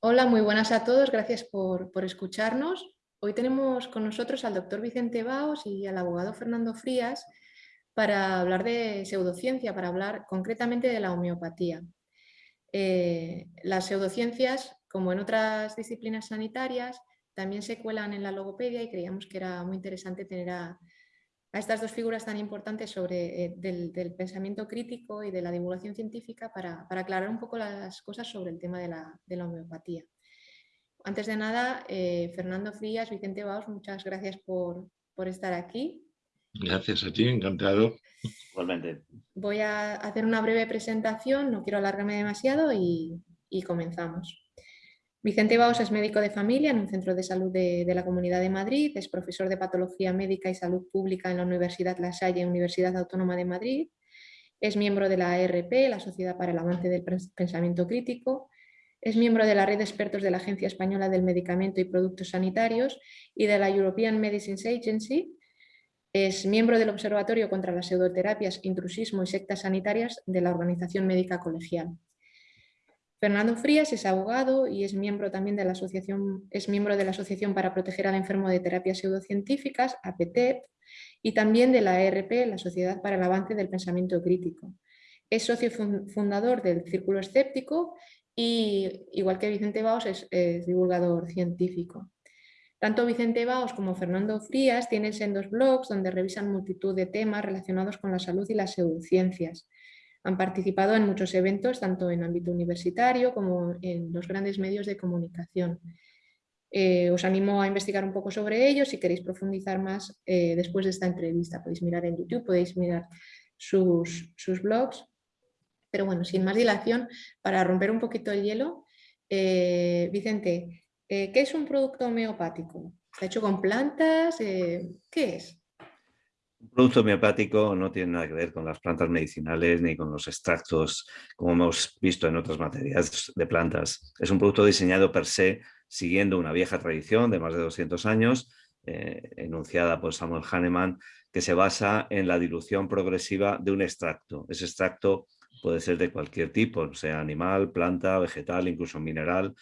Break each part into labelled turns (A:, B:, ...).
A: Hola, muy buenas a todos, gracias por, escucharnos. Hoy tenemos con nosotros al doctor Vicente Baos y al abogado Fernando Frías para hablar de pseudociencia, para hablar concretamente de la homeopatía. Eh, las pseudociencias, como en otras disciplinas sanitarias, también se cuelan en la logopedia y creíamos que era muy interesante tener a, a estas dos figuras tan importantes sobre, eh, del, pensamiento crítico y de la divulgación científica para, aclarar un poco las cosas sobre el tema de la, homeopatía. Antes de nada, eh, Fernando Frías, Vicente Baos, muchas gracias por, estar aquí.
B: Gracias a ti, encantado.
C: Igualmente.
A: Voy a hacer una breve presentación, no quiero alargarme demasiado y comenzamos. Vicente Baos es médico de familia en un centro de salud de, la Comunidad de Madrid, es profesor de Patología Médica y Salud Pública en la Universidad La Salle, Universidad Autónoma de Madrid, es miembro de la ARP, la Sociedad para el Avance del Pensamiento Crítico, es miembro de la red de expertos de la Agencia Española del Medicamento y Productos Sanitarios y de la European Medicines Agency, es miembro del Observatorio contra las Pseudoterapias, Intrusismo y Sectas Sanitarias de la Organización Médica Colegial. Fernando Frías es abogado y es miembro también de la Asociación, es miembro de la Asociación para Proteger al Enfermo de Terapias Pseudocientíficas, APTEP, y también de la ERP, la Sociedad para el Avance del Pensamiento Crítico. Es socio fundador del Círculo Escéptico y, igual que Vicente Baos, es, divulgador científico. Tanto Vicente Baos como Fernando Frías tienen sendos blogs donde revisan multitud de temas relacionados con la salud y las pseudociencias. Han participado en muchos eventos, tanto en ámbito universitario como en los grandes medios de comunicación. Eh, os animo a investigar un poco sobre ellos si queréis profundizar más eh, después de esta entrevista. Podéis mirar en YouTube, podéis mirar sus, blogs. Pero bueno, sin más dilación, para romper un poquito el hielo, eh, Vicente, ¿qué es un producto homeopático? ¿Está hecho con plantas? ¿Qué es?
C: Un producto homeopático no tiene nada que ver con las plantas medicinales ni con los extractos, como hemos visto en otras materias de plantas. Es un producto diseñado per se siguiendo una vieja tradición de más de 200 años, eh, enunciada por Samuel Hahnemann, que se basa en la dilución progresiva de un extracto. Ese extracto puede ser de cualquier tipo, sea animal, planta, vegetal, incluso mineral.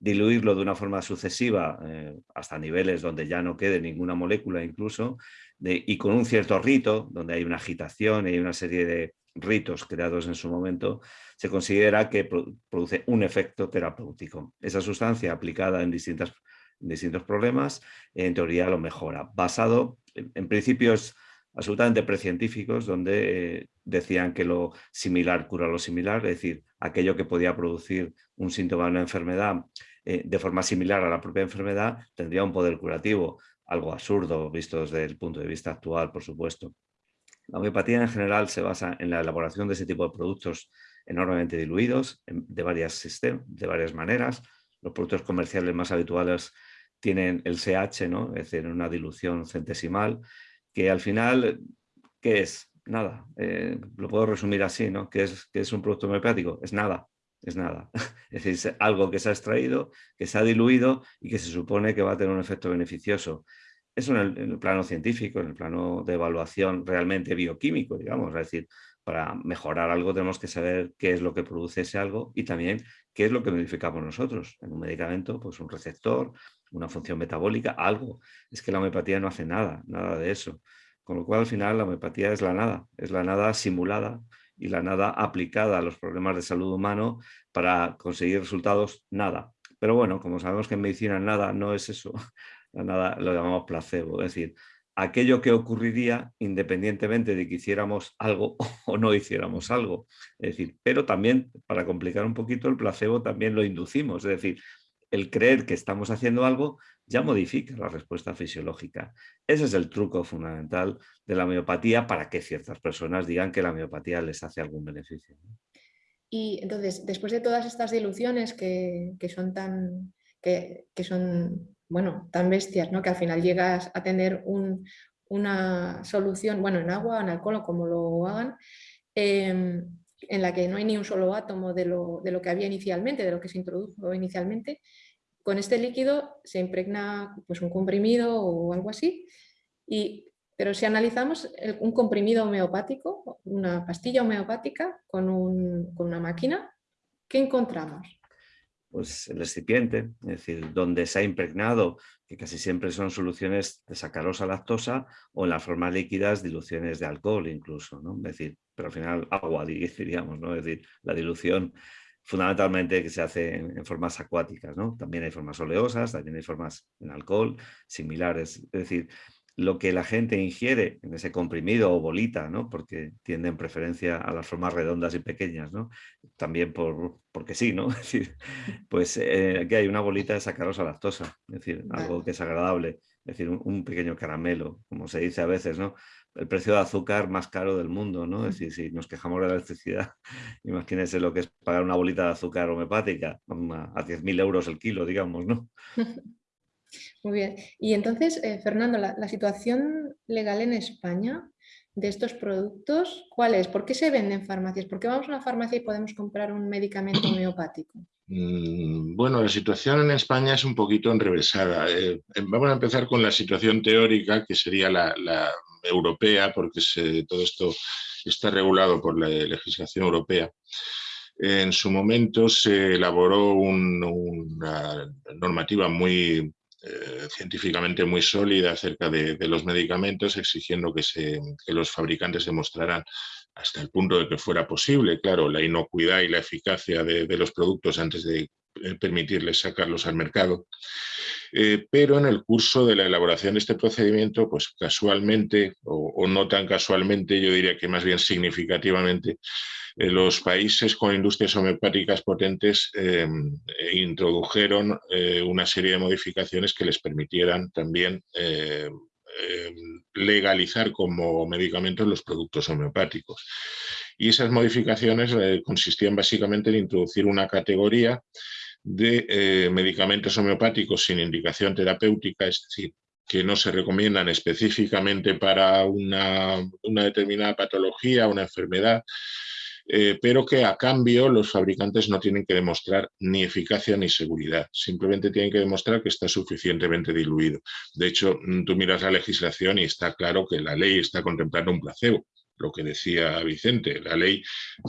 C: Diluirlo de una forma sucesiva eh, hasta niveles donde ya no quede ninguna molécula incluso y con un cierto rito, donde hay una agitación y hay una serie de ritos creados en su momento, se considera que produce un efecto terapéutico. Esa sustancia aplicada en, distintas, distintos problemas, en teoría lo mejora. Basado en, principios absolutamente precientíficos, donde eh, decían que lo similar cura lo similar, es decir, aquello que podía producir un síntoma de una enfermedad eh, de forma similar a la propia enfermedad, tendría un poder curativo algo absurdo visto desde el punto de vista actual, por supuesto. La homeopatía en general se basa en la elaboración de ese tipo de productos enormemente diluidos de varias, de varias maneras. Los productos comerciales más habituales tienen el CH, ¿no? es decir, una dilución centesimal, que al final, ¿qué es? Nada. Eh, lo puedo resumir así, ¿no? ¿Qué es, ¿Qué es un producto homeopático? Es nada es nada. Es decir, algo que se ha extraído, que se ha diluido y que se supone que va a tener un efecto beneficioso. Eso en el, plano científico, en el plano de evaluación realmente bioquímico, digamos. Es decir, para mejorar algo tenemos que saber qué es lo que produce ese algo y también qué es lo que modificamos nosotros. En un medicamento, pues un receptor, una función metabólica, algo. Es que la homeopatía no hace nada, nada de eso. Con lo cual, al final, la homeopatía es la nada, es la nada simulada y la nada aplicada a los problemas de salud humano para conseguir resultados, nada. Pero bueno, como sabemos que en medicina nada no es eso, nada lo llamamos placebo, es decir, aquello que ocurriría independientemente de que hiciéramos algo o no hiciéramos algo. Es decir, pero también, para complicar un poquito, el placebo también lo inducimos, es decir, el creer que estamos haciendo algo ya modifica la respuesta fisiológica. Ese es el truco fundamental de la miopatía para que ciertas personas digan que la miopatía les hace algún beneficio.
A: Y entonces, después de todas estas diluciones que, son tan que, son bueno, tan bestias, ¿no? que al final llegas a tener una solución, bueno, en agua, en alcohol o como lo hagan, em, en la que no hay ni un solo átomo de lo, de lo que había inicialmente, de lo que se introdujo inicialmente, con este líquido se impregna pues, un comprimido o algo así, y, pero si analizamos un comprimido homeopático, una pastilla homeopática con, una máquina, ¿qué encontramos?
C: pues, el excipiente, es decir, donde se ha impregnado, que casi siempre son soluciones de sacarosa lactosa o en las formas líquidas diluciones de alcohol incluso, ¿no? Es decir, pero al final agua, diríamos, ¿no? Es decir, la dilución fundamentalmente que se hace en, formas acuáticas, ¿no? También hay formas oleosas, también hay formas en alcohol similares, es decir, lo que la gente ingiere en ese comprimido o bolita, ¿no? porque tienden preferencia a las formas redondas y pequeñas, ¿no? también por, porque sí, ¿no? decir, pues eh, aquí hay una bolita de sacarosa lactosa, es decir, algo que es agradable, es decir, un, pequeño caramelo, como se dice a veces, ¿no? El precio de azúcar más caro del mundo, ¿no? Es decir, si nos quejamos de la electricidad, imagínense lo que es pagar una bolita de azúcar homeopática a 10.000 euros el kilo, digamos, ¿no?
A: Muy bien. Y entonces, eh, Fernando, la, situación legal en España de estos productos, ¿cuál es? ¿Por qué se venden en farmacias? ¿Por qué vamos a una farmacia y podemos comprar un medicamento homeopático?
B: Mm, bueno, la situación en España es un poquito enrevesada. Eh, eh, vamos a empezar con la situación teórica, que sería la, europea, porque todo esto está regulado por la legislación europea. En su momento se elaboró una normativa muy eh, científicamente muy sólida acerca de, los medicamentos, exigiendo que, se, los fabricantes demostraran hasta el punto de que fuera posible, claro, la inocuidad y la eficacia de, los productos antes de eh, permitirles sacarlos al mercado. Eh, pero en el curso de la elaboración de este procedimiento, pues casualmente, o, no tan casualmente, yo diría que más bien significativamente, eh, los países con industrias homeopáticas potentes em, eh, introdujeron una serie de modificaciones que les permitieran también em, legalizar como medicamentos los productos homeopáticos. Y esas modificaciones consistían básicamente en introducir una categoría de medicamentos homeopáticos sin indicación terapéutica, es decir, que no se recomiendan específicamente para una, una determinada patología, una enfermedad, eh, pero que a cambio los fabricantes no tienen que demostrar ni eficacia ni seguridad, simplemente tienen que demostrar que está suficientemente diluido. De hecho, mm, tú miras la legislación y está claro que la ley está contemplando un placebo, lo que decía Vicente, la ley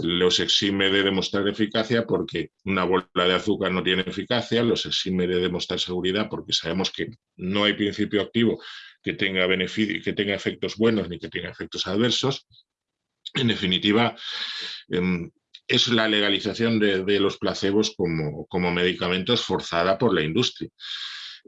B: los exime de demostrar eficacia porque una bola de azúcar no tiene eficacia, los exime de demostrar seguridad porque sabemos que no hay principio activo que tenga, beneficio, que tenga efectos buenos ni que tenga efectos adversos, en definitiva, em, es la legalización de, los placebos como, como, medicamentos forzada por la industria.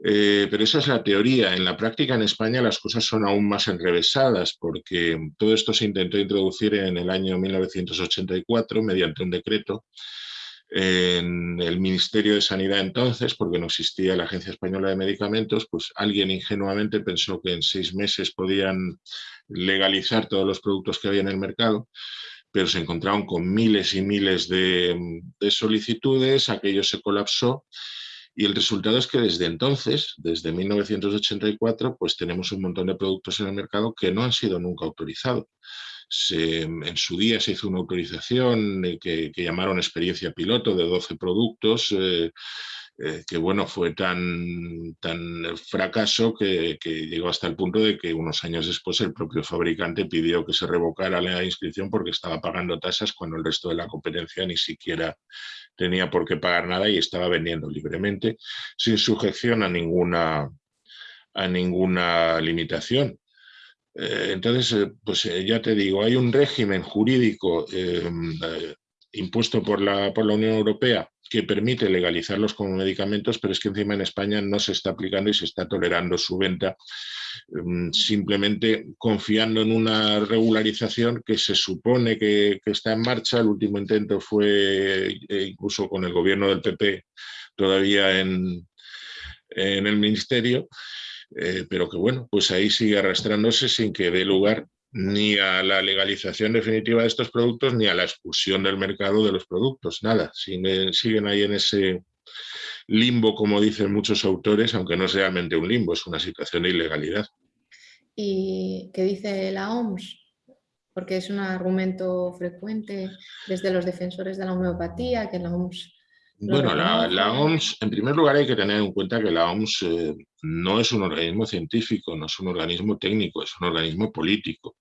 B: Eh, pero esa es la teoría. En la práctica en España las cosas son aún más enrevesadas porque todo esto se intentó introducir en el año 1984 mediante un decreto en el Ministerio de Sanidad entonces, porque no existía la Agencia Española de Medicamentos, pues alguien ingenuamente pensó que en seis meses podían legalizar todos los productos que había en el mercado, pero se encontraron con miles y miles de, solicitudes, aquello se colapsó y el resultado es que desde entonces, desde 1984, pues tenemos un montón de productos en el mercado que no han sido nunca autorizados en su día se hizo una autorización eh, que, llamaron experiencia piloto de 12 productos, eh, eh, que bueno, fue tan, tan fracaso que, llegó hasta el punto de que unos años después el propio fabricante pidió que se revocara la inscripción porque estaba pagando tasas cuando el resto de la competencia ni siquiera tenía por qué pagar nada y estaba vendiendo libremente sin sujeción a ninguna, a ninguna limitación. Eh, entonces, eh, pues eh, ya te digo, hay un régimen jurídico em, impuesto por la, por la Unión Europea que permite legalizarlos como medicamentos, pero es que encima en España no se está aplicando y se está tolerando su venta, em, simplemente confiando en una regularización que se supone que, está en marcha. El último intento fue incluso con el gobierno del PP todavía en, en el ministerio, eh, pero que bueno, pues ahí sigue arrastrándose sin que dé lugar ni a la legalización definitiva de estos productos ni a la expulsión del mercado de los productos, nada, siguen, siguen ahí en ese limbo, como dicen muchos autores, aunque no es realmente un limbo, es una situación de ilegalidad.
A: ¿Y qué dice la OMS? Porque es un argumento frecuente desde los defensores de la homeopatía, que la OMS
B: bueno, la, OMS, en primer lugar hay que tener en cuenta que la OMS eh, no es un organismo científico, no es un organismo técnico, es un organismo político.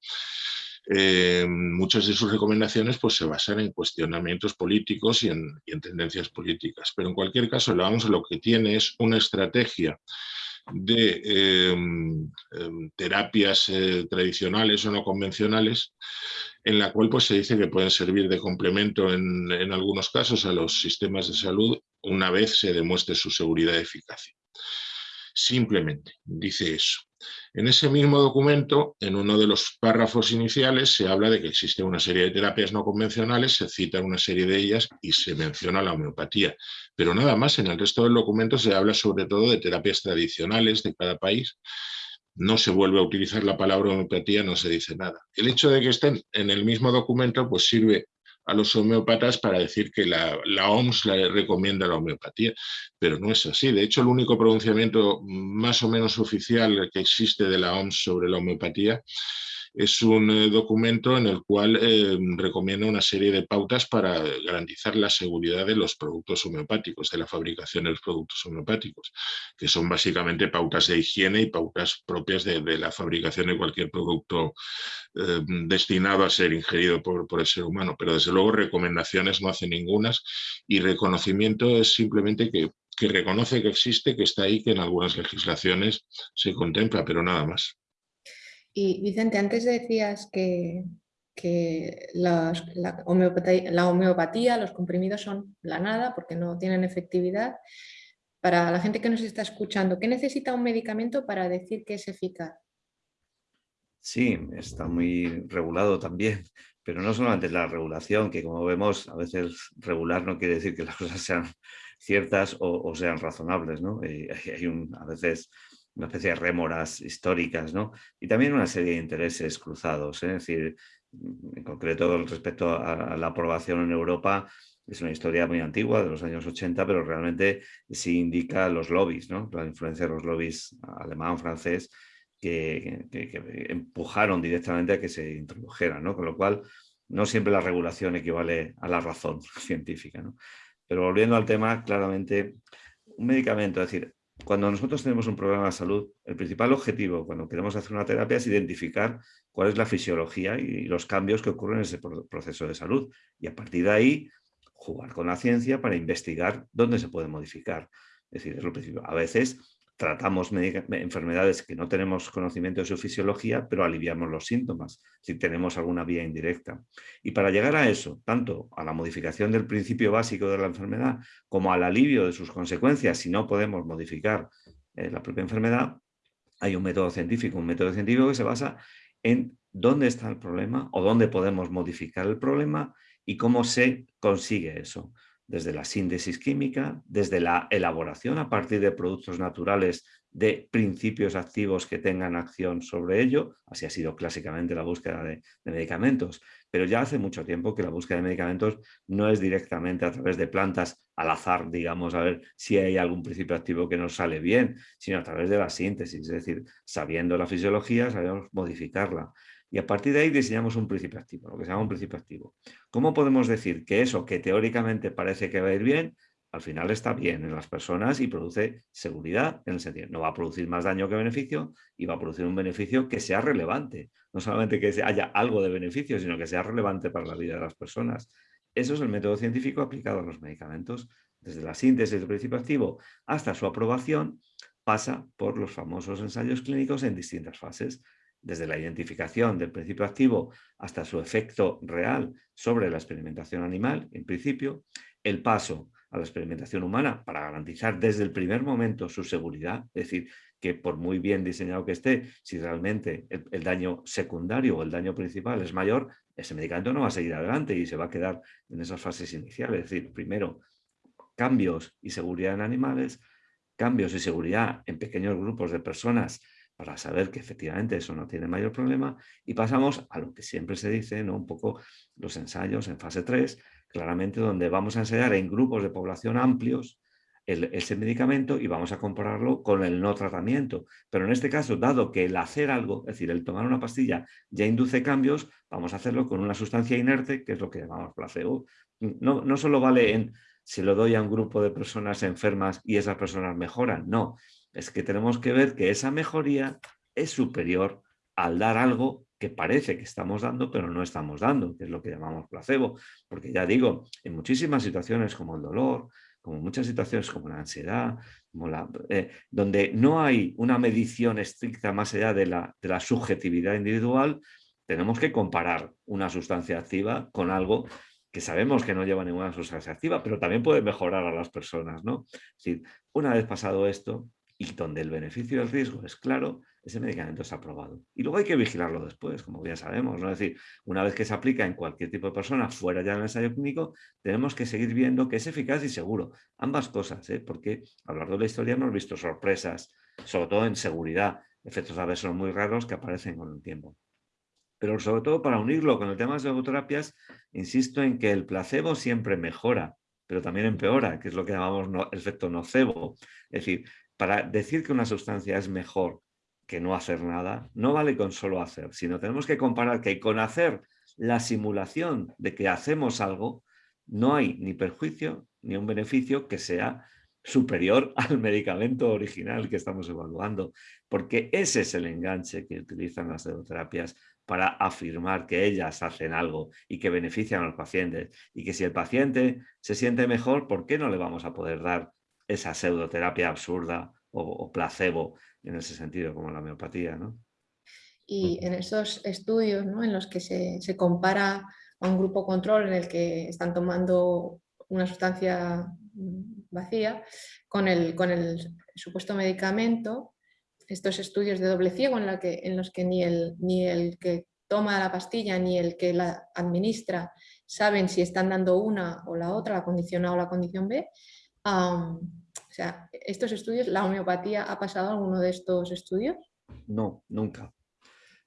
B: eh, muchas de sus recomendaciones pues, se basan en cuestionamientos políticos y en, tendencias políticas. Pero en cualquier caso, la OMS lo que tiene es una estrategia de em, terapias eh, tradicionales o no convencionales, en la cual pues, se dice que pueden servir de complemento en, en algunos casos a los sistemas de salud una vez se demuestre su seguridad y eficacia. Simplemente dice eso. En ese mismo documento, en uno de los párrafos iniciales, se habla de que existe una serie de terapias no convencionales, se cita una serie de ellas y se menciona la homeopatía. Pero nada más, en el resto del documento se habla sobre todo de terapias tradicionales de cada país. No se vuelve a utilizar la palabra homeopatía, no se dice nada. El hecho de que estén en el mismo documento pues sirve a los homeópatas para decir que la, OMS le recomienda la homeopatía, pero no es así. De hecho, el único pronunciamiento más o menos oficial que existe de la OMS sobre la homeopatía es un eh, documento en el cual eh, recomienda una serie de pautas para garantizar la seguridad de los productos homeopáticos, de la fabricación de los productos homeopáticos, que son básicamente pautas de higiene y pautas propias de, la fabricación de cualquier producto eh, destinado a ser ingerido por, el ser humano. Pero desde luego recomendaciones no hace ningunas y reconocimiento es simplemente que reconoce que existe, que está ahí, que en algunas legislaciones se contempla, pero nada más.
A: Y Vicente, antes decías que, la, homeopatía, los comprimidos son la nada porque no tienen efectividad. Para la gente que nos está escuchando, ¿qué necesita un medicamento para decir que es eficaz?
C: Sí, está muy regulado también, pero no solamente la regulación, que como vemos a veces regular no quiere decir que las cosas sean ciertas o, sean razonables. ¿no? Eh, hay un, a veces una especie de rémoras históricas, ¿no? Y también una serie de intereses cruzados, ¿eh? es decir, mm, en concreto respecto a, la aprobación en Europa, es una historia muy antigua, de los años 80, pero realmente sí indica los lobbies, ¿no? la influencia de los lobbies alemán, francés, que, empujaron directamente a que se introdujera, ¿no? con lo cual no siempre la regulación equivale a la razón científica. ¿no? Pero volviendo al tema, claramente un medicamento, es decir, cuando nosotros tenemos un problema de salud, el principal objetivo cuando queremos hacer una terapia es identificar cuál es la fisiología y los cambios que ocurren en ese proceso de salud. Y a partir de ahí, jugar con la ciencia para investigar dónde se puede modificar. Es decir, es lo principal. A veces tratamos enfermedades que no tenemos conocimiento de su fisiología, pero aliviamos los síntomas, si tenemos alguna vía indirecta. Y para llegar a eso, tanto a la modificación del principio básico de la enfermedad, como al alivio de sus consecuencias, si no podemos modificar eh, la propia enfermedad, hay un método científico, un método científico que se basa en dónde está el problema o dónde podemos modificar el problema y cómo se consigue eso desde la síntesis química, desde la elaboración a partir de productos naturales de principios activos que tengan acción sobre ello, así ha sido clásicamente la búsqueda de, medicamentos, pero ya hace mucho tiempo que la búsqueda de medicamentos no es directamente a través de plantas al azar, digamos, a ver si hay algún principio activo que nos sale bien, sino a través de la síntesis, es decir, sabiendo la fisiología, sabemos modificarla. Y a partir de ahí diseñamos un principio activo, lo que se llama un principio activo. ¿Cómo podemos decir que eso que teóricamente parece que va a ir bien, al final está bien en las personas y produce seguridad en el sentido, no va a producir más daño que beneficio y va a producir un beneficio que sea relevante. No solamente que haya algo de beneficio, sino que sea relevante para la vida de las personas. Eso es el método científico aplicado a los medicamentos. Desde la síntesis del principio activo hasta su aprobación, pasa por los famosos ensayos clínicos en distintas fases desde la identificación del principio activo hasta su efecto real sobre la experimentación animal, en principio, el paso a la experimentación humana para garantizar desde el primer momento su seguridad, es decir, que por muy bien diseñado que esté, si realmente el, daño secundario o el daño principal es mayor, ese medicamento no va a seguir adelante y se va a quedar en esas fases iniciales. Es decir, primero, cambios y seguridad en animales, cambios y seguridad en pequeños grupos de personas para saber que efectivamente eso no tiene mayor problema y pasamos a lo que siempre se dice, ¿no? un poco los ensayos en fase 3, claramente donde vamos a ensayar en grupos de población amplios ese medicamento y vamos a compararlo con el no tratamiento. Pero en este caso, dado que el hacer algo, es decir, el tomar una pastilla ya induce cambios, vamos a hacerlo con una sustancia inerte, que es lo que llamamos placebo. No, no solo vale en si lo doy a un grupo de personas enfermas y esas personas mejoran, no es que tenemos que ver que esa mejoría es superior al dar algo que parece que estamos dando, pero no estamos dando, que es lo que llamamos placebo. Porque ya digo, en muchísimas situaciones como el dolor, como muchas situaciones como la ansiedad, eh, donde no hay una medición estricta más allá de la, de la subjetividad individual, tenemos que comparar una sustancia activa con algo que sabemos que no lleva ninguna sustancia activa, pero también puede mejorar a las personas. ¿no? Es decir, una vez pasado esto, y donde el beneficio y el riesgo es claro, ese medicamento está aprobado. Y luego hay que vigilarlo después, como bien sabemos. ¿no? Es decir, una vez que se aplica en cualquier tipo de persona fuera ya del ensayo clínico, tenemos que seguir viendo que es eficaz y seguro. Ambas cosas, ¿eh? porque a lo largo de la historia hemos visto sorpresas, sobre todo en seguridad, efectos adversos muy raros que aparecen con el tiempo. Pero sobre todo para unirlo con el tema de las logoterapias, insisto en que el placebo siempre mejora, pero también empeora, que es lo que llamamos efecto nocebo. Es decir, para decir que una sustancia es mejor que no hacer nada, no vale con solo hacer, sino tenemos que comparar que con hacer la simulación de que hacemos algo, no hay ni perjuicio ni un beneficio que sea superior al medicamento original que estamos evaluando, porque ese es el enganche que utilizan las pseudoterapias para afirmar que ellas hacen algo y que benefician a los pacientes y que si el paciente se siente mejor, ¿por qué no le vamos a poder dar esa pseudoterapia absurda o, placebo en ese sentido, como la homeopatía. ¿no?
A: Y en esos estudios ¿no? en los que se, compara a un grupo control en el que están tomando una sustancia vacía con el, con el supuesto medicamento, estos estudios de doble ciego en, la que, en los que ni el, ni el que toma la pastilla ni el que la administra saben si están dando una o la otra, la condición A o la condición B, o sea, ¿estos estudios, la homeopatía ha pasado alguno de estos estudios?
C: No, nunca.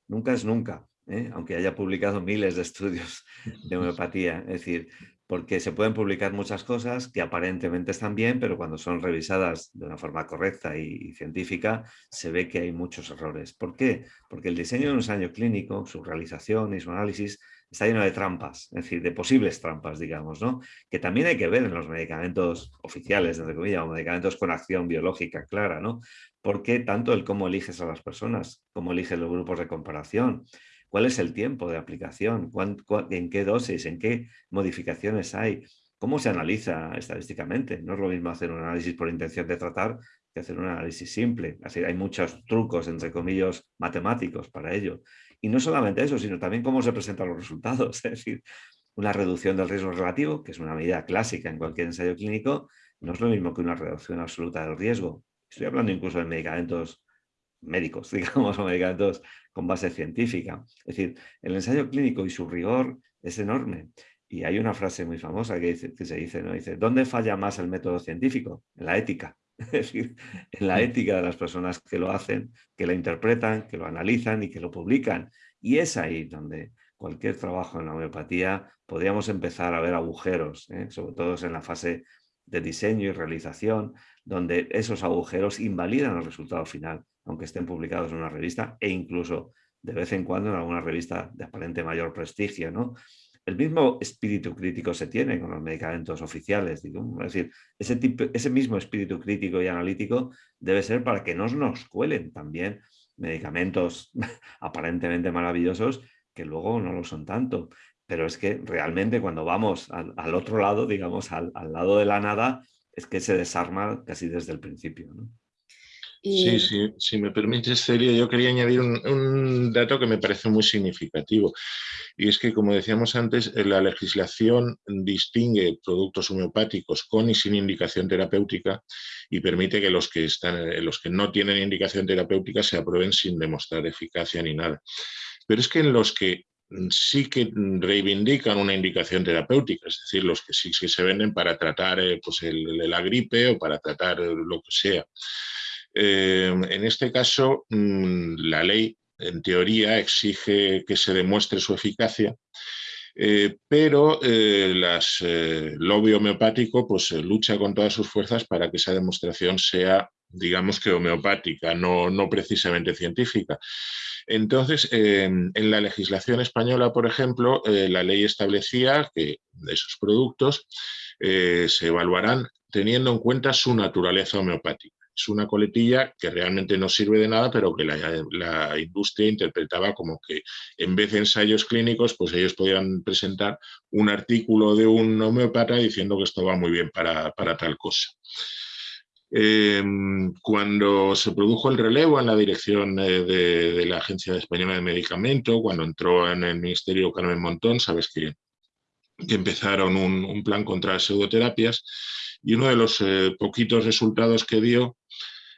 C: Nunca es nunca, ¿eh? aunque haya publicado miles de estudios de homeopatía. Es decir, porque se pueden publicar muchas cosas que aparentemente están bien, pero cuando son revisadas de una forma correcta y, científica, se ve que hay muchos errores. ¿Por qué? Porque el diseño de un ensayo clínico, su realización y su análisis está lleno de trampas, es decir, de posibles trampas, digamos, ¿no? Que también hay que ver en los medicamentos oficiales, entre comillas, o medicamentos con acción biológica clara, ¿no? Porque tanto el cómo eliges a las personas, cómo eliges los grupos de comparación, cuál es el tiempo de aplicación, en qué dosis, en qué modificaciones hay, cómo se analiza estadísticamente. No es lo mismo hacer un análisis por intención de tratar que hacer un análisis simple. Así hay muchos trucos, entre comillas, matemáticos para ello. Y no solamente eso, sino también cómo se presentan los resultados. Es decir, una reducción del riesgo relativo, que es una medida clásica en cualquier ensayo clínico, no es lo mismo que una reducción absoluta del riesgo. Estoy hablando incluso de medicamentos médicos, digamos, o medicamentos con base científica. Es decir, el ensayo clínico y su rigor es enorme. Y hay una frase muy famosa que, dice, que se dice, ¿no? Dice, ¿dónde falla más el método científico? En la ética. es decir, en la ética de las personas que lo hacen, que lo interpretan, que lo analizan y que lo publican. Y es ahí donde cualquier trabajo en la homeopatía podríamos empezar a ver agujeros, ¿eh? sobre todo en la fase de diseño y realización, donde esos agujeros invalidan el resultado final, aunque estén publicados en una revista e incluso de vez en cuando en alguna revista de aparente mayor prestigio. ¿no? El mismo espíritu crítico se tiene con los medicamentos oficiales. Es decir, ese mismo espíritu crítico y analítico debe ser para que no nos cuelen también medicamentos aparentemente maravillosos que luego no lo son tanto. Pero es que realmente cuando vamos al, otro lado, digamos, al, al, lado de la nada, es que se desarma casi desde el principio. ¿no?
B: Sí, sí, si me permites, Celia, yo quería añadir un, dato que me parece muy significativo. Y es que, como decíamos antes, la legislación distingue productos homeopáticos con y sin indicación terapéutica y permite que los que, están, los que no tienen indicación terapéutica se aprueben sin demostrar eficacia ni nada. Pero es que en los que sí que reivindican una indicación terapéutica, es decir, los que sí se venden para tratar eh, pues la gripe o para tratar lo que sea. Eh, en este caso, mm, la ley, en teoría, exige que se demuestre su eficacia, eh, pero eh, las, el lobby homeopático pues, lucha con todas sus fuerzas para que esa demostración sea, digamos que homeopática, no precisamente científica. Entonces, en la legislación española, por ejemplo, la ley establecía que esos productos se evaluarán teniendo en cuenta su naturaleza homeopática. Es una coletilla que realmente no sirve de nada, pero que la, industria interpretaba como que en vez de ensayos clínicos, pues ellos podían presentar un artículo de un homeópata diciendo que esto va muy bien para, tal cosa. Em, cuando se produjo el relevo en la dirección eh, de, la Agencia Española de Medicamento, cuando entró en el Ministerio Carmen Montón, sabes que, empezaron un, un plan contra las pseudoterapias, y uno de los eh, poquitos resultados que dio,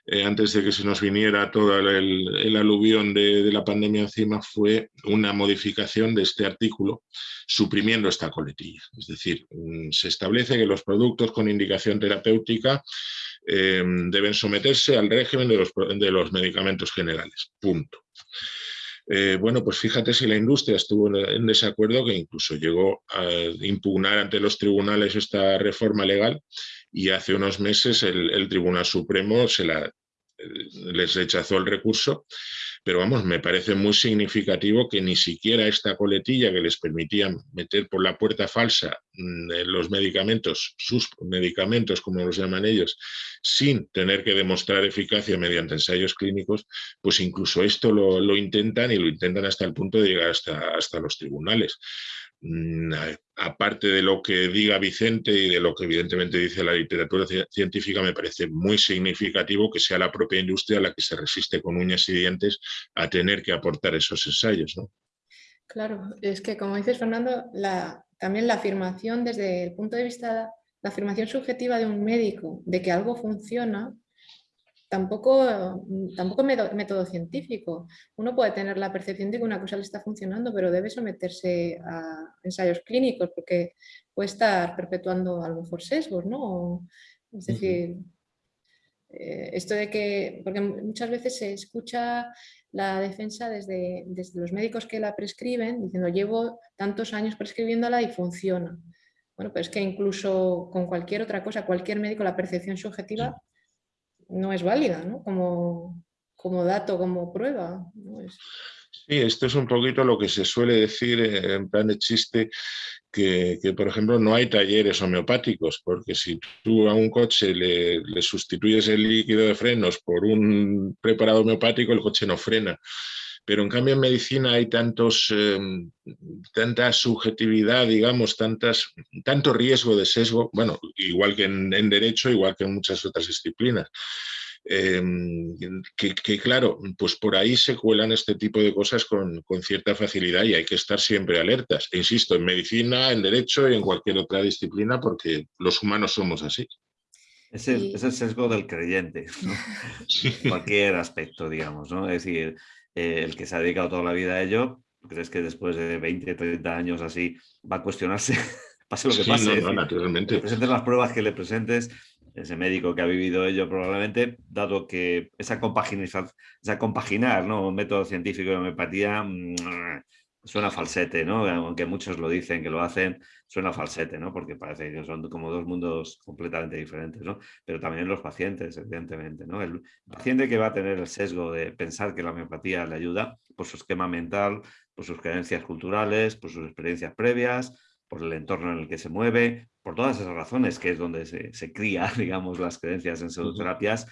B: eh, antes de que se nos viniera todo el, aluvión de, la pandemia encima, fue una modificación de este artículo, suprimiendo esta coletilla. Es decir, mm, se establece que los productos con indicación terapéutica em, deben someterse al régimen de los, de los medicamentos generales. Punto. Eh, bueno, pues fíjate si la industria estuvo en desacuerdo que incluso llegó a impugnar ante los tribunales esta reforma legal y hace unos meses el, Tribunal Supremo se la, les rechazó el recurso, pero vamos, me parece muy significativo que ni siquiera esta coletilla que les permitía meter por la puerta falsa mm, los medicamentos, sus medicamentos como los llaman ellos, sin tener que demostrar eficacia mediante ensayos clínicos, pues incluso esto lo, lo intentan y lo intentan hasta el punto de llegar hasta, hasta los tribunales. Mm, aparte de lo que diga Vicente y de lo que evidentemente dice la literatura científica, me parece muy significativo que sea la propia industria la que se resiste con uñas y dientes a tener que aportar esos ensayos.
A: Claro, es que como dices Fernando, también la afirmación desde el punto de vista, la afirmación subjetiva de un médico de que algo funciona, tampoco, tampoco método científico. Uno puede tener la percepción de que una cosa le está funcionando, pero debe someterse a ensayos clínicos porque puede estar perpetuando a lo mejor sesgos, ¿no? Es decir, eh, esto de que, porque muchas veces se escucha la defensa desde, desde los médicos que la prescriben, diciendo llevo tantos años prescribiéndola y funciona. Bueno, pero es que incluso con cualquier otra cosa, cualquier médico, la percepción subjetiva no es válida, ¿no? Como, como dato, como prueba.
B: Sí, esto es un poquito lo que se suele decir en plan de chiste, que, por ejemplo no hay talleres homeopáticos, porque si tú a un coche le, le, sustituyes el líquido de frenos por un preparado homeopático, el coche no frena. Pero en cambio en medicina hay tantos, em, tanta subjetividad, digamos, tantas, tanto riesgo de sesgo, bueno, igual que en, derecho, igual que en muchas otras disciplinas. Em, que, claro, pues por ahí se cuelan este tipo de cosas con, cierta facilidad y hay que estar siempre alertas. E insisto, en medicina, en derecho y en cualquier otra disciplina porque los humanos somos así.
C: Es el, es el sesgo del creyente, ¿no? cualquier aspecto, digamos, ¿no? Es decir, eh, el que se ha dedicado toda la vida a ello, ¿crees que después de 20, 30 años así va a cuestionarse? pase lo que pase.
B: No, naturalmente.
C: presentes las pruebas que le presentes, ese médico que ha vivido ello probablemente, dado que esa, compaginar, esa compaginar ¿no? un método científico de homeopatía mm, suena falsete, ¿no? Aunque muchos lo dicen que lo hacen, suena falsete, ¿no? Porque parece que son como dos mundos completamente diferentes, ¿no? Pero también los pacientes, evidentemente, ¿no? El paciente que va a tener el sesgo de pensar que la homeopatía le ayuda por su esquema mental, por sus creencias culturales, por sus experiencias previas, por el entorno en el que se mueve, por todas esas razones que es donde se, se cría, digamos, las creencias en pseudoterapias,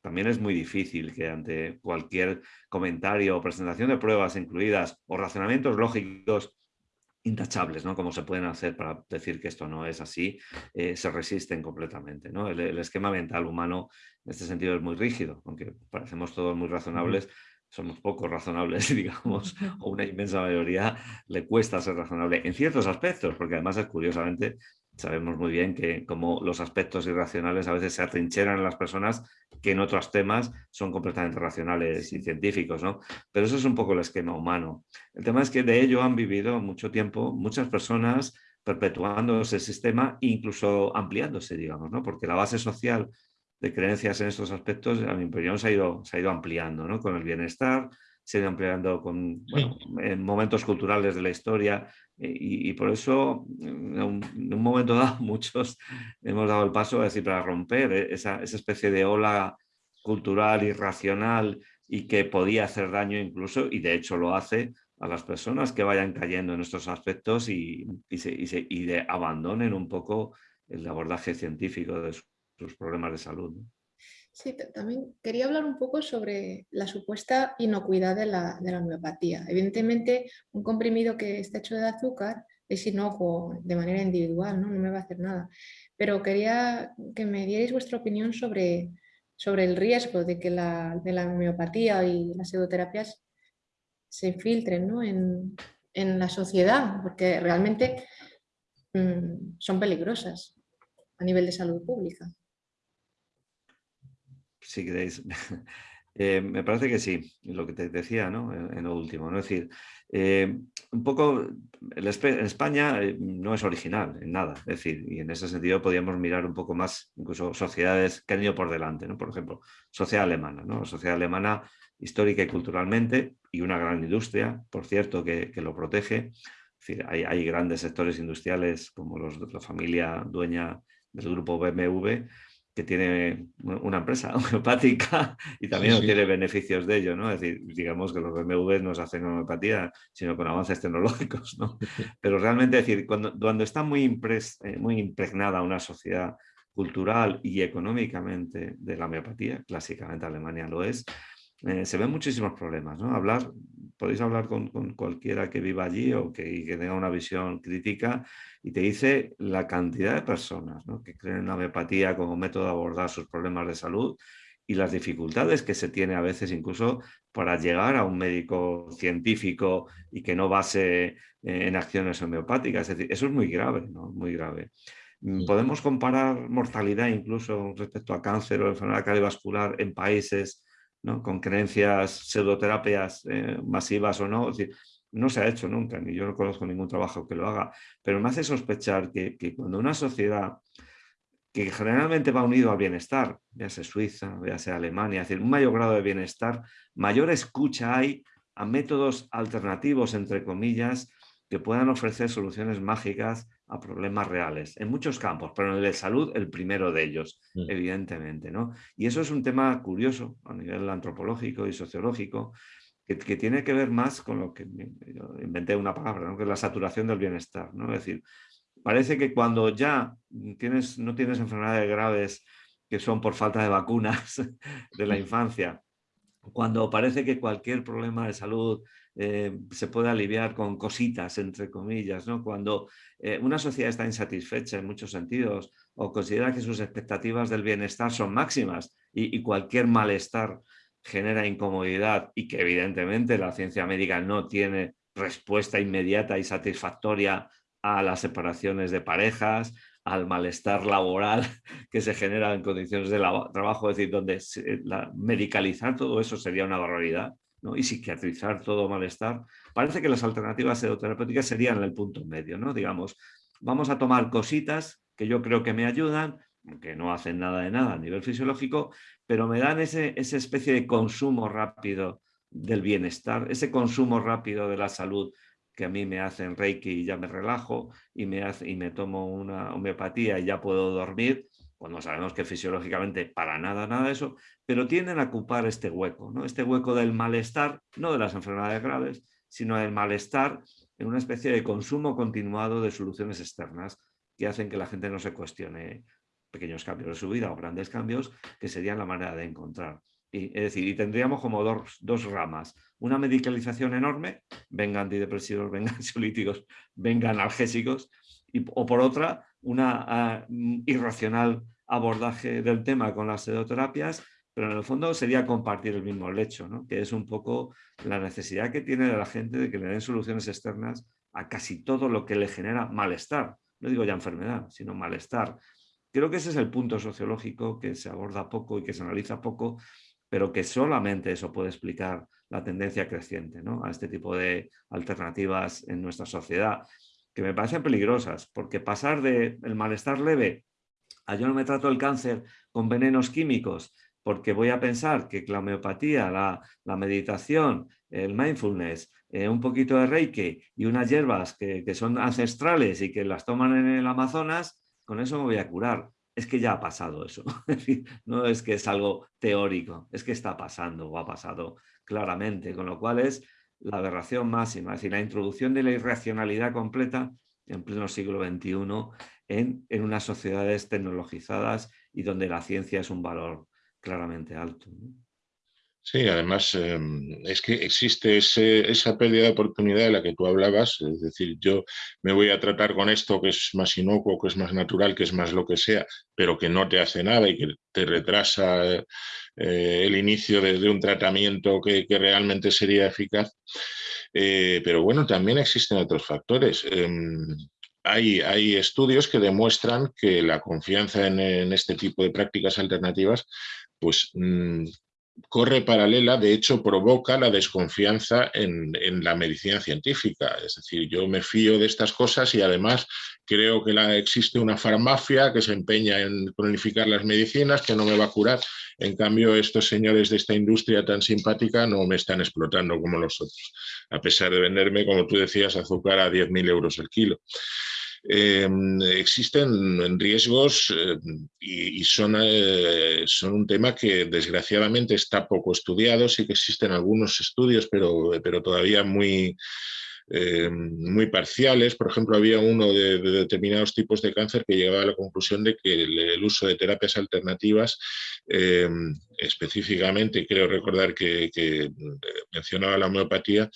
C: también es muy difícil que ante cualquier comentario o presentación de pruebas incluidas o razonamientos lógicos intachables, ¿no? Como se pueden hacer para decir que esto no es así, eh, se resisten completamente, ¿no? El, esquema mental humano en este sentido es muy rígido, aunque parecemos todos muy razonables, somos poco razonables, digamos, o una inmensa mayoría le cuesta ser razonable en ciertos aspectos, porque además es curiosamente sabemos muy bien que como los aspectos irracionales a veces se atrincheran en las personas que en otros temas son completamente racionales y científicos, ¿no? Pero eso es un poco el esquema humano. El tema es que de ello han vivido mucho tiempo muchas personas perpetuando ese sistema e incluso ampliándose, digamos, ¿no? Porque la base social de creencias en estos aspectos, a mi opinión, se ha ido, se ha ido ampliando, ¿no? Con el bienestar, se ha ido ampliando con en momentos culturales de la historia eh, y, por eso en un, momento dado muchos hemos dado el paso a decir para romper e, esa, esa especie de ola cultural irracional y que podía hacer daño incluso y de hecho lo hace a las personas que vayan cayendo en estos aspectos y, y, se, y, de abandonen un poco el abordaje científico de sus problemas de salud.
A: Sí, también quería hablar un poco sobre la supuesta inocuidad de la, de la homeopatía. Evidentemente, un comprimido que está hecho de azúcar es inocuo de manera individual, ¿no? no me va a hacer nada. Pero quería que me dierais vuestra opinión sobre, sobre el riesgo de que la, de la homeopatía y las pseudoterapias se filtren ¿no? en, en, la sociedad, porque realmente mmm, son peligrosas a nivel de salud pública.
C: Si queréis, eh, me parece que sí, lo que te decía ¿no? en, en lo último. ¿no? Es decir, eh, un poco, en España eh, no es original en nada, es decir, y en ese sentido podríamos mirar un poco más, incluso sociedades que han ido por delante, ¿no? por ejemplo, sociedad alemana, ¿no? sociedad alemana histórica y culturalmente, y una gran industria, por cierto, que, que lo protege, es decir, hay, grandes sectores industriales como los la familia dueña del grupo BMW, que tiene una empresa homeopática y también sí, sí. tiene beneficios de ello, ¿no? Es decir, digamos que los BMW no se hacen homeopatía, sino con avances tecnológicos, ¿no? Pero realmente, es decir, cuando, cuando está muy, impres, eh, muy impregnada una sociedad cultural y económicamente de la homeopatía, clásicamente Alemania lo es, eh, se ven muchísimos problemas, ¿no? Hablar, podéis hablar con, con cualquiera que viva allí o que, que, tenga una visión crítica y te dice la cantidad de personas ¿no? que creen en la homeopatía como método de abordar sus problemas de salud y las dificultades que se tiene a veces incluso para llegar a un médico científico y que no base eh, en acciones homeopáticas. Es decir, eso es muy grave, ¿no? Muy grave. Mm, podemos comparar mortalidad incluso respecto a cáncer o enfermedad cardiovascular en países ¿no? con creencias pseudoterapias eh, masivas o no. Decir, no se ha hecho nunca, ni yo no conozco ningún trabajo que lo haga, pero me hace sospechar que, que cuando una sociedad que generalmente va unido al bienestar, ya sea Suiza, ya sea Alemania, es decir, un mayor grado de bienestar, mayor escucha hay a métodos alternativos, entre comillas, que puedan ofrecer soluciones mágicas a problemas reales, en muchos campos, pero en el de salud el primero de ellos, mm. evidentemente. ¿no? Y eso es un tema curioso a nivel antropológico y sociológico, que, que tiene que ver más con lo que inventé una palabra, ¿no? que es la saturación del bienestar. ¿no? Es decir, parece que cuando ya tienes, no tienes enfermedades graves que son por falta de vacunas de la infancia, cuando parece que cualquier problema de salud eh, se puede aliviar con cositas, entre comillas, ¿no? cuando eh, una sociedad está insatisfecha en muchos sentidos o considera que sus expectativas del bienestar son máximas y, y cualquier malestar genera incomodidad y que evidentemente la ciencia médica no tiene respuesta inmediata y satisfactoria a las separaciones de parejas, al malestar laboral que se genera en condiciones de trabajo, es decir, donde la, medicalizar todo eso sería una barbaridad ¿no? y psiquiatrizar todo malestar. Parece que las alternativas pseudoterapéuticas serían el punto medio, ¿no? Digamos, vamos a tomar cositas que yo creo que me ayudan, que no hacen nada de nada a nivel fisiológico, pero me dan ese, esa especie de consumo rápido del bienestar, ese consumo rápido de la salud que a mí me hacen reiki y ya me relajo y me, hace, y me tomo una homeopatía y ya puedo dormir, cuando sabemos que fisiológicamente para nada, nada de eso, pero tienden a ocupar este hueco, ¿no? este hueco del malestar, no de las enfermedades graves, sino del malestar en una especie de consumo continuado de soluciones externas que hacen que la gente no se cuestione pequeños cambios de su vida o grandes cambios, que serían la manera de encontrar. Y, es decir, y tendríamos como dos, ramas. Una medicalización enorme, venga antidepresivos, venga ansiolíticos, venga analgésicos, y, o por otra, una uh, irracional abordaje del tema con las pseudoterapias, pero en el fondo sería compartir el mismo lecho, que es un poco la necesidad que tiene la gente de que le den soluciones externas a casi todo lo que le genera malestar. No digo ya enfermedad, sino malestar. Creo que ese es el punto sociológico que se aborda poco y que se analiza poco pero que solamente eso puede explicar la tendencia creciente ¿no? a este tipo de alternativas en nuestra sociedad, que me parecen peligrosas, porque pasar del malestar leve a yo no me trato el cáncer con venenos químicos, porque voy a pensar que la homeopatía, la, la meditación, el mindfulness, eh, un poquito de reiki y unas hierbas que, que son ancestrales y que las toman en el Amazonas, con eso me voy a curar es que ya ha pasado eso. no es que es algo teórico, es que está pasando o ha pasado claramente, con lo cual es la aberración máxima, es decir, la introducción de la irracionalidad completa en pleno siglo XXI en, en unas sociedades tecnologizadas y donde la ciencia es un valor claramente alto.
B: Sí, además em, es que existe esa pérdida de oportunidad de la que tú hablabas, es decir, yo me voy a tratar con esto que es más inocuo, que es más natural, que es más lo que sea, pero que no te hace nada y que te retrasa eh, el inicio de, un tratamiento que, realmente sería eficaz. Eh, pero bueno, también existen otros factores. Em, hay, hay, estudios que demuestran que la confianza en, en, este tipo de prácticas alternativas pues mm, corre paralela, de hecho provoca la desconfianza en, la medicina científica. Es decir, yo me fío de estas cosas y además creo que existe una farmacia que se empeña en cronificar las medicinas, que no me va a curar. En cambio, estos señores de esta industria tan simpática no me están explotando como los otros, a pesar de venderme, como tú decías, azúcar a 10.000 euros el kilo. Em, existen riesgos eh, y, son, eh, son, un tema que desgraciadamente está poco estudiado, sí que existen algunos estudios, pero, pero todavía muy, eh, muy parciales. Por ejemplo, había uno de, determinados tipos de cáncer que llegaba a la conclusión de que el, uso de terapias alternativas, específicamente, creo recordar que, mencionaba la homeopatía,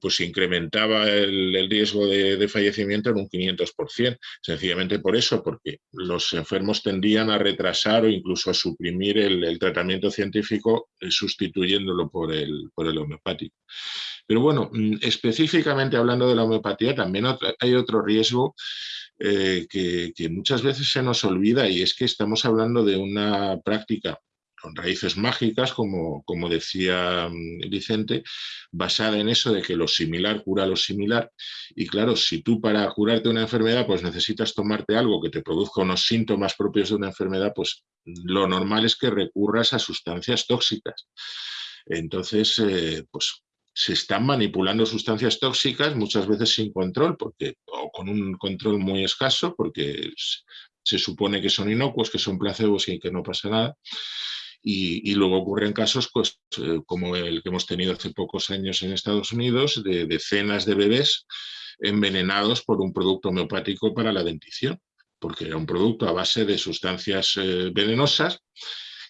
B: pues incrementaba el, riesgo de, fallecimiento en un 500%, sencillamente por eso, porque los enfermos tendían a retrasar o incluso a suprimir el, tratamiento científico sustituyéndolo por el, por el homeopático. Pero bueno, mm, específicamente hablando de la homeopatía, también hay otro riesgo eh, que, muchas veces se nos olvida y es que estamos hablando de una práctica con raíces mágicas, como, como decía mm, Vicente, basada en eso de que lo similar cura lo similar. Y claro, si tú para curarte una enfermedad pues necesitas tomarte algo que te produzca unos síntomas propios de una enfermedad, pues lo normal es que recurras a sustancias tóxicas. Entonces, eh, pues se están manipulando sustancias tóxicas, muchas veces sin control, porque, o con un control muy escaso, porque se supone que son inocuos, que son placebos y que no pasa nada. Y, luego ocurren casos pues, eh, como el que hemos tenido hace pocos años en Estados Unidos, de decenas de bebés envenenados por un producto homeopático para la dentición, porque era un producto a base de sustancias eh, venenosas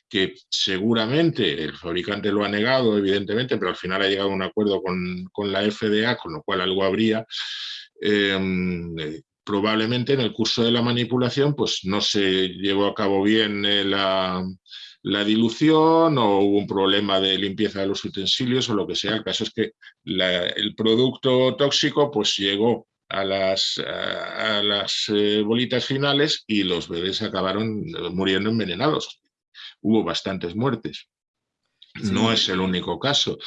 B: que seguramente el fabricante lo ha negado, evidentemente, pero al final ha llegado a un acuerdo con, la FDA, con lo cual algo habría. Em, eh, probablemente en el curso de la manipulación pues no se llevó a cabo bien la, dilución o hubo un problema de limpieza de los utensilios o lo que sea. El caso es que el producto tóxico pues llegó a las, a las eh, bolitas finales y los bebés acabaron muriendo envenenados hubo bastantes muertes. No es el único caso.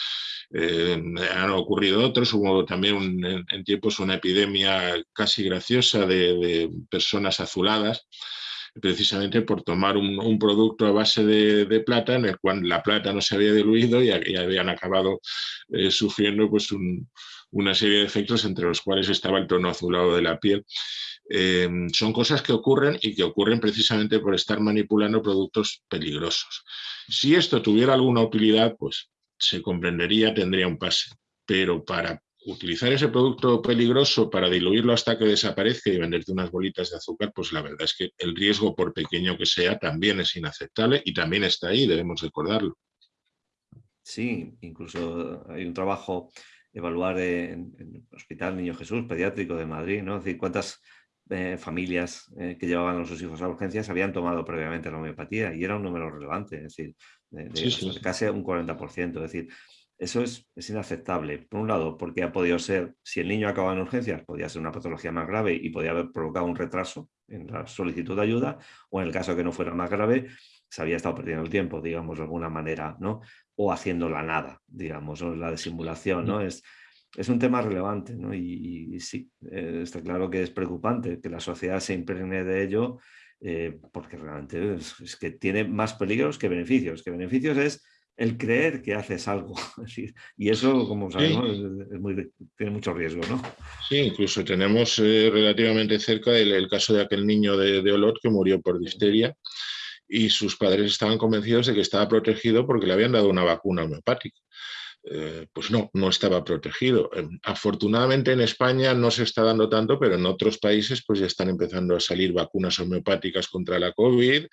B: Eh, han ocurrido otros, hubo también en, tiempos una epidemia casi graciosa de, personas azuladas, precisamente por tomar un, producto a base de, plata en el cual la plata no se había diluido y, habían acabado eh, sufriendo pues una serie de efectos entre los cuales estaba el tono azulado de la piel. Eh, son cosas que ocurren y que ocurren precisamente por estar manipulando productos peligrosos. Si esto tuviera alguna utilidad, pues se comprendería, tendría un pase. Pero para utilizar ese producto peligroso para diluirlo hasta que desaparezca y venderte unas bolitas de azúcar, pues la verdad es que el riesgo, por pequeño que sea, también es inaceptable y también está ahí, debemos recordarlo.
C: Sí, incluso hay un trabajo evaluar en, el Hospital Niño Jesús Pediátrico de Madrid, ¿no? Es decir, cuántas eh, familias eh, que llevaban a sus hijos a urgencias habían tomado previamente la homeopatía y era un número relevante, es decir, de, casi un 40%. Es decir, eso es, es, inaceptable. Por un lado, porque ha podido ser, si el niño acaba en urgencias, podía ser una patología más grave y podía haber provocado un retraso en la solicitud de ayuda, o en el caso que no fuera más grave, se había estado perdiendo el tiempo, digamos, de alguna manera, ¿no? O haciendo la nada, digamos, o la disimulación, ¿no? Es, es un tema relevante ¿no? y, sí, eh, está claro que es preocupante que la sociedad se impregne de ello eh, porque realmente es, que tiene más peligros que beneficios, que beneficios es el creer que haces algo y eso como sabemos tiene mucho riesgo. ¿no?
B: Sí, incluso tenemos eh, relativamente cerca el, caso de aquel niño de, de Olot que murió por difteria y sus padres estaban convencidos de que estaba protegido porque le habían dado una vacuna homeopática. Eh, pues no, no estaba protegido. Afortunadamente en España no se está dando tanto, pero en otros países pues ya están empezando a salir vacunas homeopáticas contra la COVID,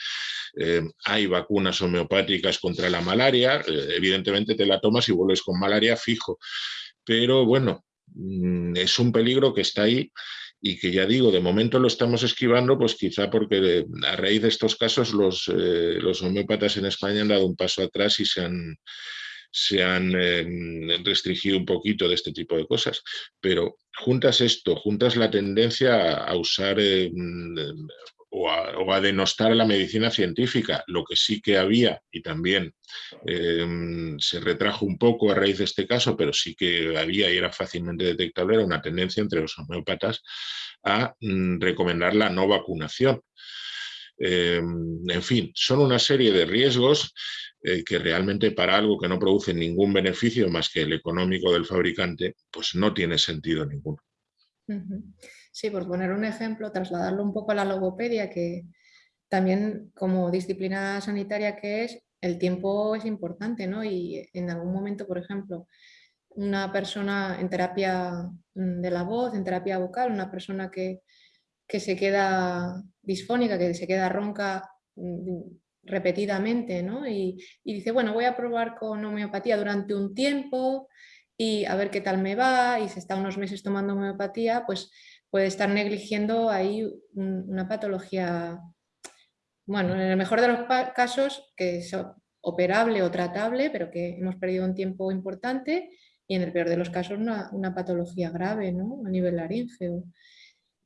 B: em, hay vacunas homeopáticas contra la malaria, eh, evidentemente te la tomas y vuelves con malaria fijo, pero bueno, mm, es un peligro que está ahí y que ya digo, de momento lo estamos esquivando, pues quizá porque a raíz de estos casos los, eh, los homeópatas en España han dado un paso atrás y se han se han em, restringido un poquito de este tipo de cosas. Pero juntas esto, juntas la tendencia a, usar em, o, a, denostar la medicina científica, lo que sí que había y también em, se retrajo un poco a raíz de este caso, pero sí que había y era fácilmente detectable, era una tendencia entre los homeópatas a mm, recomendar la no vacunación. en fin, son una serie de riesgos eh, que realmente para algo que no produce ningún beneficio más que el económico del fabricante, pues no tiene sentido ninguno.
A: Sí, por poner un ejemplo, trasladarlo un poco a la logopedia, que también como disciplina sanitaria que es, el tiempo es importante, ¿no? Y en algún momento, por ejemplo, una persona en terapia mm, de la voz, en terapia vocal, una persona que, que se queda disfónica, que se queda ronca, mm, repetidamente, ¿no? Y, dice, bueno, voy a probar con homeopatía durante un tiempo y a ver qué tal me va, y se está unos meses tomando homeopatía, pues puede estar negligiendo ahí una patología, bueno, en el mejor de los casos, que es operable o tratable, pero que hemos perdido un tiempo importante, y en el peor de los casos una, una patología grave, ¿no? A nivel laríngeo.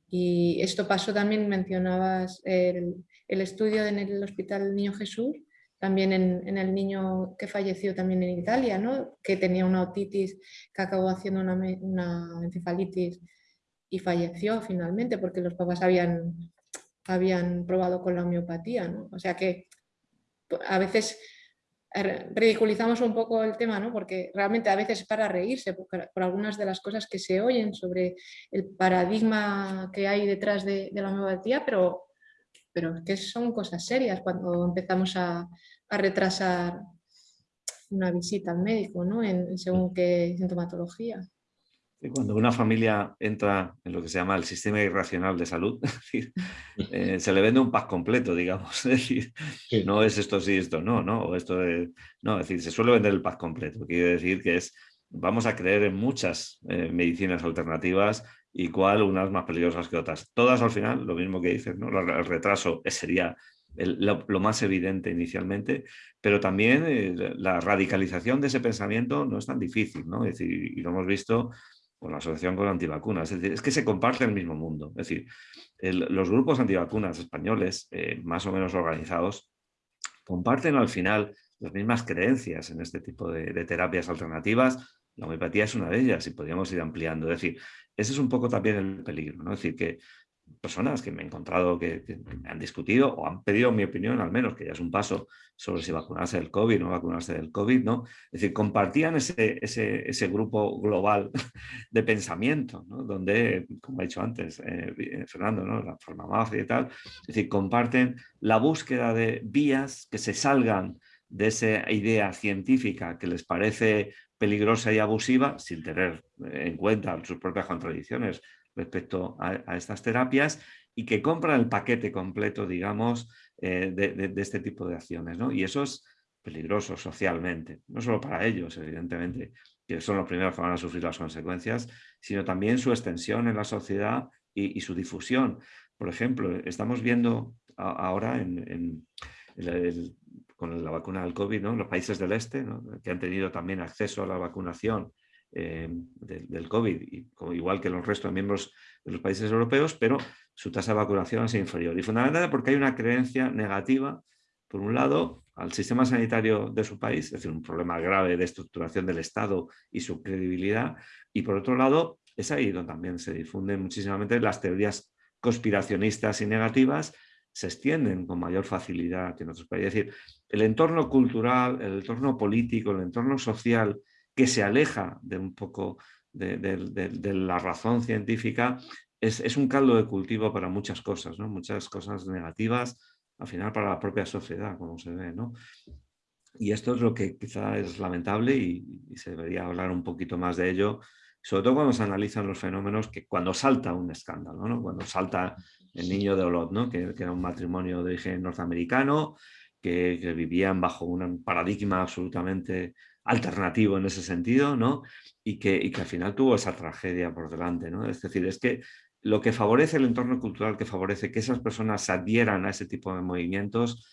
A: Y esto pasó también, mencionabas el, el estudio en el Hospital Niño Jesús, también en, el niño que falleció también en Italia, ¿no? que tenía una otitis que acabó haciendo una, encefalitis y falleció finalmente porque los papás habían, habían probado con la homeopatía. ¿no? O sea que a veces ridiculizamos un poco el tema, ¿no? porque realmente a veces es para reírse por, algunas de las cosas que se oyen sobre el paradigma que hay detrás de, de la homeopatía, pero pero que son cosas serias cuando empezamos a, retrasar una visita al médico, ¿no? En, según qué sintomatología.
C: Cuando una familia entra en lo que se llama el sistema irracional de salud, eh, se le vende un pack completo, digamos. Es decir, no es esto sí, esto no, ¿no? O esto no, es decir, se suele vender el pack completo. Quiere decir que es, vamos a creer en muchas eh, medicinas alternativas y cuál unas más peligrosas que otras. Todas al final, lo mismo que dices, ¿no? el retraso sería lo, más evidente inicialmente, pero también eh, la radicalización de ese pensamiento no es tan difícil, ¿no? Es decir, y lo hemos visto con la asociación con antivacunas, es decir, es que se comparte el mismo mundo, es decir, los grupos antivacunas españoles, eh, más o menos organizados, comparten al final las mismas creencias en este tipo de, de terapias alternativas, la homeopatía es una de ellas y podríamos ir ampliando. Es decir, ese es un poco también el peligro, ¿no? Es decir, que personas que me he encontrado que, han discutido o han pedido mi opinión al menos, que ya es un paso sobre si vacunarse del COVID o no vacunarse del COVID, ¿no? Es decir, compartían ese, ese, ese grupo global de pensamiento, ¿no? Donde, como he dicho antes, eh, Fernando, ¿no? La forma mafia y tal, es decir, comparten la búsqueda de vías que se salgan de esa idea científica que les parece peligrosa y abusiva, sin tener en cuenta sus propias contradicciones respecto a, estas terapias, y que compran el paquete completo, digamos, eh, de, este tipo de acciones. Y eso es peligroso socialmente, no solo para ellos, evidentemente, que son los primeros que van a sufrir las consecuencias, sino también su extensión en la sociedad y, su difusión. Por ejemplo, estamos viendo ahora en, el, con la vacuna del COVID, ¿no? los países del este, que han tenido también acceso a la vacunación eh, del COVID, y, igual que los restos de miembros de los países europeos, pero su tasa de vacunación es inferior. Y fundamentalmente porque hay una creencia negativa, por un lado, al sistema sanitario de su país, es decir, un problema grave de estructuración del Estado y su credibilidad, y por otro lado, es ahí donde también se difunden muchísimamente las teorías conspiracionistas y negativas se extienden con mayor facilidad en otros países. Es decir, el entorno cultural, el entorno político, el entorno social que se aleja de un poco de, la razón científica es, un caldo de cultivo para muchas cosas, ¿no? muchas cosas negativas, al final para la propia sociedad, como se ve. ¿no? Y esto es lo que quizá es lamentable y, se debería hablar un poquito más de ello, sobre todo cuando se analizan los fenómenos, que cuando salta un escándalo, ¿no? cuando salta el niño de Olot, ¿no? que, era un matrimonio de origen norteamericano, que, vivían bajo un paradigma absolutamente alternativo en ese sentido, ¿no? y, que, y que al final tuvo esa tragedia por delante. ¿no? Es decir, es que lo que favorece el entorno cultural, que favorece que esas personas se adhieran a ese tipo de movimientos,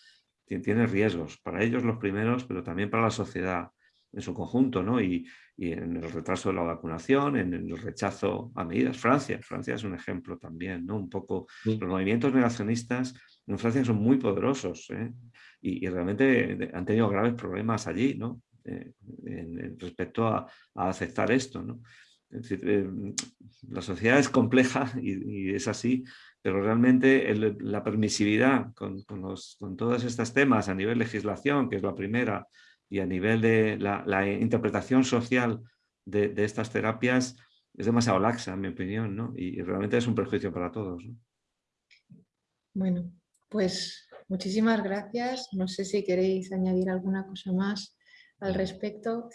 C: tiene riesgos, para ellos los primeros, pero también para la sociedad en su conjunto, ¿no? Y, en el retraso de la vacunación, en el rechazo a medidas. Francia, Francia es un ejemplo también, ¿no? Un poco, los movimientos negacionistas en Francia son muy poderosos ¿eh? y, realmente han tenido graves problemas allí, ¿no? Eh, en, respecto a, aceptar esto, ¿no? Eh, la sociedad es compleja y, y, es así, pero realmente la permisividad con, con, todos estos temas a nivel legislación, que es la primera, y a nivel de la, interpretación social de, estas terapias es demasiado laxa, en mi opinión, ¿no? y, realmente es un perjuicio para todos.
A: Bueno, pues muchísimas gracias. No sé si queréis añadir alguna cosa más al respecto.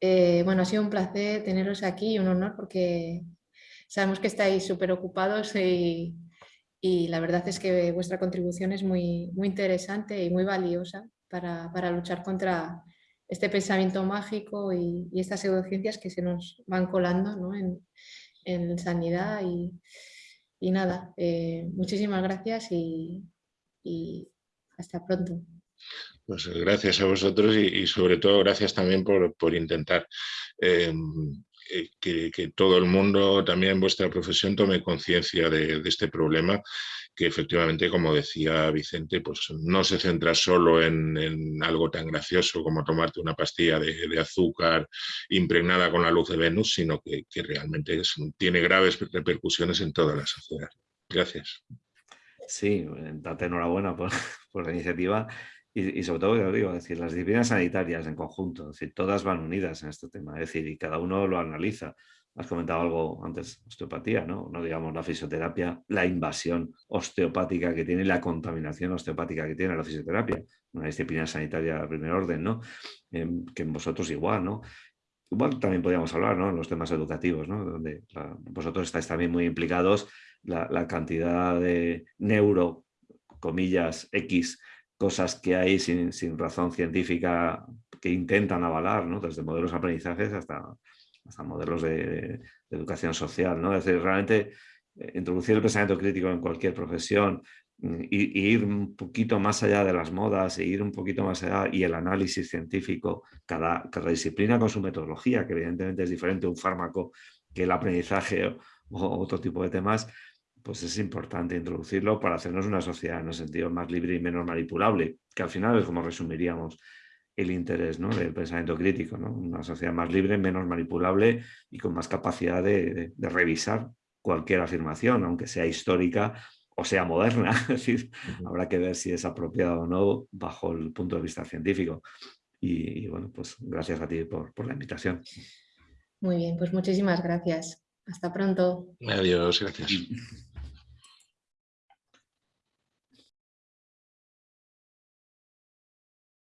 A: Eh, bueno, ha sido un placer teneros aquí y un honor porque sabemos que estáis súper ocupados y, y la verdad es que vuestra contribución es muy, muy interesante y muy valiosa para, para luchar contra este pensamiento mágico y, estas pseudociencias que se nos van colando en, en, sanidad y, y nada, eh, muchísimas gracias y, y, hasta pronto.
B: Pues gracias a vosotros y, sobre todo gracias también por, por intentar eh, eh, que, todo el mundo, también vuestra profesión, tome conciencia de, este problema, que efectivamente, como decía Vicente, pues no se centra solo en, algo tan gracioso como tomarte una pastilla de, azúcar impregnada con la luz de Venus, sino que, realmente tiene graves repercusiones en toda la sociedad. Gracias.
C: Sí, date enhorabuena por, por la iniciativa y, sobre todo, digo, decir, las disciplinas sanitarias en conjunto, es todas van unidas en este tema, es decir, y cada uno lo analiza. Has comentado algo antes, osteopatía, ¿no? No digamos la fisioterapia, la invasión osteopática que tiene, la contaminación osteopática que tiene la fisioterapia, una disciplina sanitaria de primer orden, ¿no? Em, que en vosotros igual, ¿no? Igual también podríamos hablar, ¿no? En los temas educativos, ¿no? Donde vosotros estáis también muy implicados, la, la cantidad de neuro, comillas, X, cosas que hay sin, razón científica que intentan avalar, ¿no? desde modelos de aprendizajes hasta, hasta modelos de, educación social. ¿no? Es decir, realmente eh, introducir el pensamiento crítico en cualquier profesión mm, y, ir un poquito más allá de las modas, e ir un poquito más allá y el análisis científico, cada, disciplina con su metodología, que evidentemente es diferente un fármaco que el aprendizaje o otro tipo de temas, pues es importante introducirlo para hacernos una sociedad en un sentido más libre y menos manipulable, que al final es como resumiríamos el interés ¿no? del pensamiento crítico, ¿no? una sociedad más libre, menos manipulable y con más capacidad de, revisar cualquier afirmación, aunque sea histórica o sea moderna, es decir, habrá que ver si es apropiada o no bajo el punto de vista científico. Y, bueno, pues gracias a ti por, por la invitación.
A: Muy bien, pues muchísimas gracias. Hasta pronto.
B: Adiós, gracias.